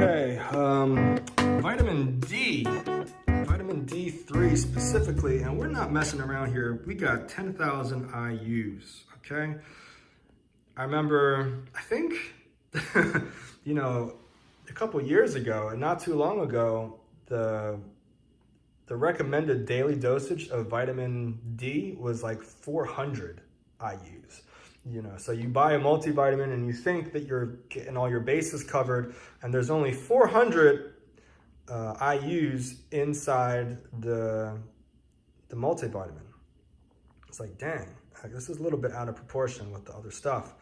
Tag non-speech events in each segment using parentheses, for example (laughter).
Okay, um, vitamin D, vitamin D3 specifically, and we're not messing around here. We got 10,000 IUs, okay? I remember, I think, (laughs) you know, a couple years ago, and not too long ago, the the recommended daily dosage of vitamin D was like 400 IUs. You know, so you buy a multivitamin and you think that you're getting all your bases covered, and there's only 400 uh, IUs inside the the multivitamin. It's like, dang, this is a little bit out of proportion with the other stuff.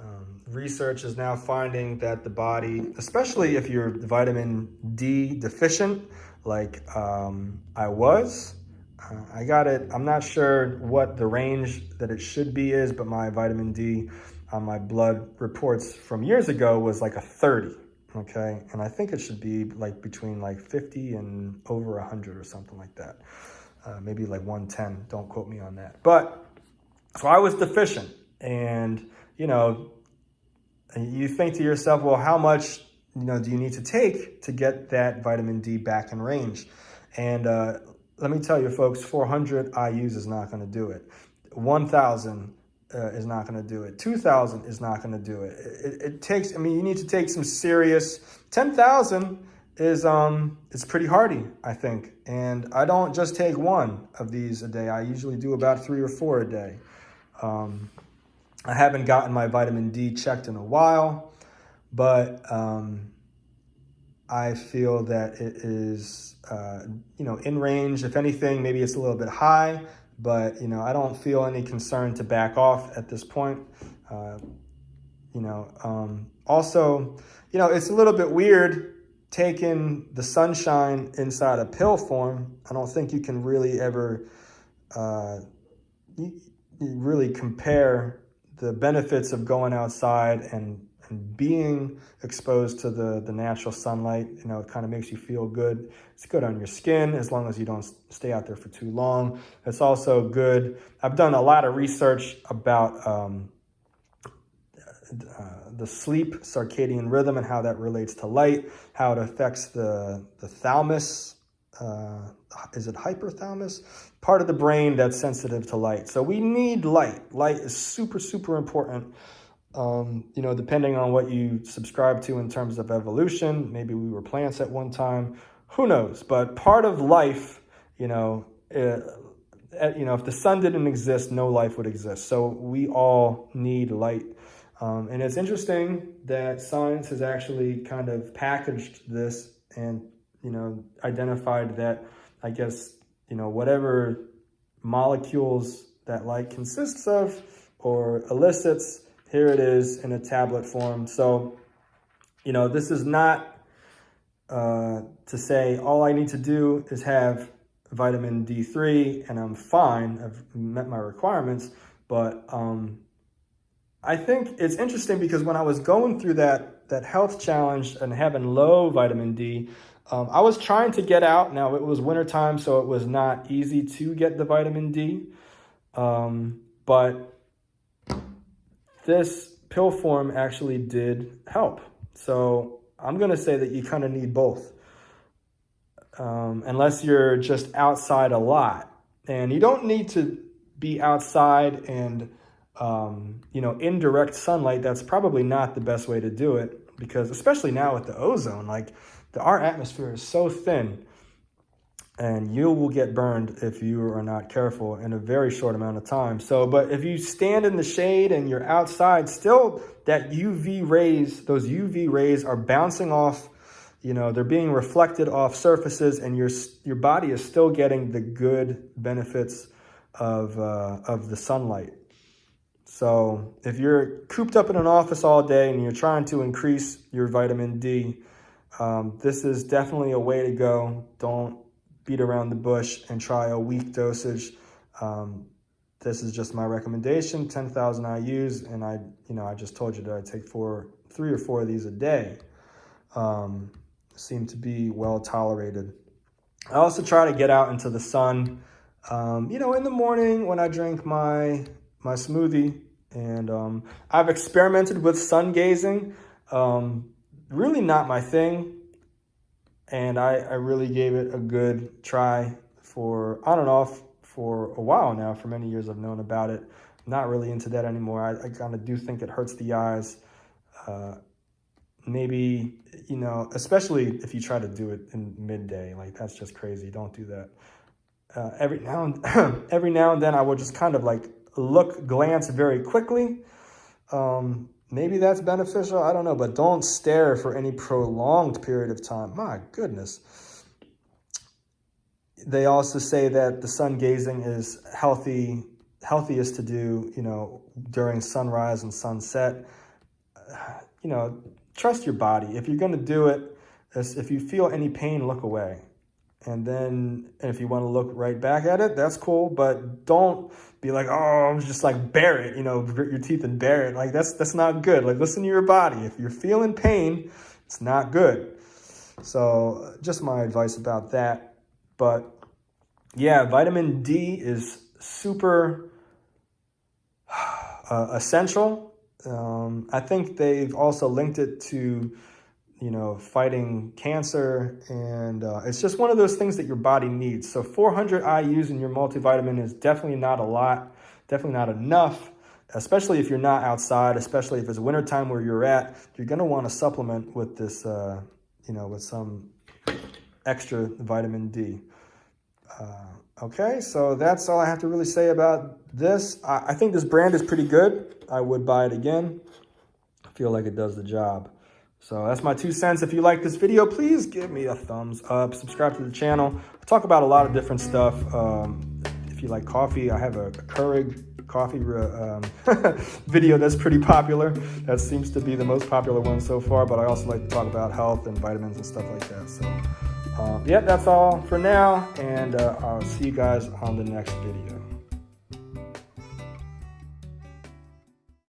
Um, research is now finding that the body, especially if you're vitamin D deficient, like um, I was, uh, I got it. I'm not sure what the range that it should be is, but my vitamin D on my blood reports from years ago was like a 30, okay? And I think it should be like between like 50 and over 100 or something like that. Uh, maybe like 110, don't quote me on that. But, so I was deficient and, you know, you think to yourself, well, how much, you know, do you need to take to get that vitamin D back in range? And uh, let me tell you, folks, 400 IUs is not going to do it. 1,000 uh, is not going to do it. 2,000 is not going to do it. it. It takes, I mean, you need to take some serious, 10,000 is, um, it's pretty hardy, I think. And I don't just take one of these a day. I usually do about three or four a day. Um, I haven't gotten my vitamin D checked in a while, but, um, I feel that it is, uh, you know, in range. If anything, maybe it's a little bit high, but, you know, I don't feel any concern to back off at this point. Uh, you know, um, also, you know, it's a little bit weird taking the sunshine inside a pill form. I don't think you can really ever uh, really compare the benefits of going outside and and being exposed to the, the natural sunlight, you know, it kind of makes you feel good. It's good on your skin as long as you don't stay out there for too long. It's also good. I've done a lot of research about um, uh, the sleep circadian rhythm and how that relates to light, how it affects the, the thalamus, uh, is it hypothalamus? Part of the brain that's sensitive to light. So we need light. Light is super, super important um, you know, depending on what you subscribe to in terms of evolution, maybe we were plants at one time, who knows? But part of life, you know, uh, you know, if the sun didn't exist, no life would exist. So we all need light. Um, and it's interesting that science has actually kind of packaged this and, you know, identified that, I guess, you know, whatever molecules that light consists of or elicits, here it is in a tablet form. So, you know, this is not uh, to say all I need to do is have vitamin D3 and I'm fine. I've met my requirements. But um, I think it's interesting because when I was going through that, that health challenge and having low vitamin D, um, I was trying to get out. Now, it was wintertime, so it was not easy to get the vitamin D. Um, but this pill form actually did help. So I'm going to say that you kind of need both. Um, unless you're just outside a lot. And you don't need to be outside and, um, you know, indirect sunlight. That's probably not the best way to do it because especially now with the ozone, like the, our atmosphere is so thin and you will get burned if you are not careful in a very short amount of time. So, but if you stand in the shade and you're outside, still that UV rays, those UV rays are bouncing off, you know, they're being reflected off surfaces and your, your body is still getting the good benefits of, uh, of the sunlight. So if you're cooped up in an office all day and you're trying to increase your vitamin D, um, this is definitely a way to go. Don't beat around the bush and try a weak dosage. Um, this is just my recommendation, 10,000 IUs, and I, you know, I just told you that I take four, three or four of these a day. Um, seem to be well tolerated. I also try to get out into the sun, um, you know, in the morning when I drink my, my smoothie. And um, I've experimented with sun gazing. Um, really not my thing. And I, I really gave it a good try for on and off for a while now. For many years, I've known about it. Not really into that anymore. I, I kind of do think it hurts the eyes. Uh, maybe, you know, especially if you try to do it in midday, like that's just crazy. Don't do that. Uh, every now and (clears throat) every now and then I will just kind of like look, glance very quickly. Um, maybe that's beneficial. I don't know, but don't stare for any prolonged period of time. My goodness. They also say that the sun gazing is healthy, healthiest to do, you know, during sunrise and sunset. You know, trust your body. If you're going to do it, if you feel any pain, look away. And then if you want to look right back at it, that's cool. But don't be like, oh, I'm just like bear it, you know, grit your teeth and bear it. Like that's that's not good. Like listen to your body. If you're feeling pain, it's not good. So just my advice about that. But yeah, vitamin D is super uh, essential. Um, I think they've also linked it to you know, fighting cancer. And uh, it's just one of those things that your body needs. So 400 IUs in your multivitamin is definitely not a lot, definitely not enough, especially if you're not outside, especially if it's wintertime where you're at, you're going to want to supplement with this, uh, you know, with some extra vitamin D. Uh, okay, so that's all I have to really say about this. I, I think this brand is pretty good. I would buy it again. I feel like it does the job. So that's my two cents. If you like this video, please give me a thumbs up. Subscribe to the channel. Talk about a lot of different stuff. Um, if you like coffee, I have a, a Keurig coffee um, (laughs) video that's pretty popular. That seems to be the most popular one so far, but I also like to talk about health and vitamins and stuff like that. So um, yeah, that's all for now, and uh, I'll see you guys on the next video.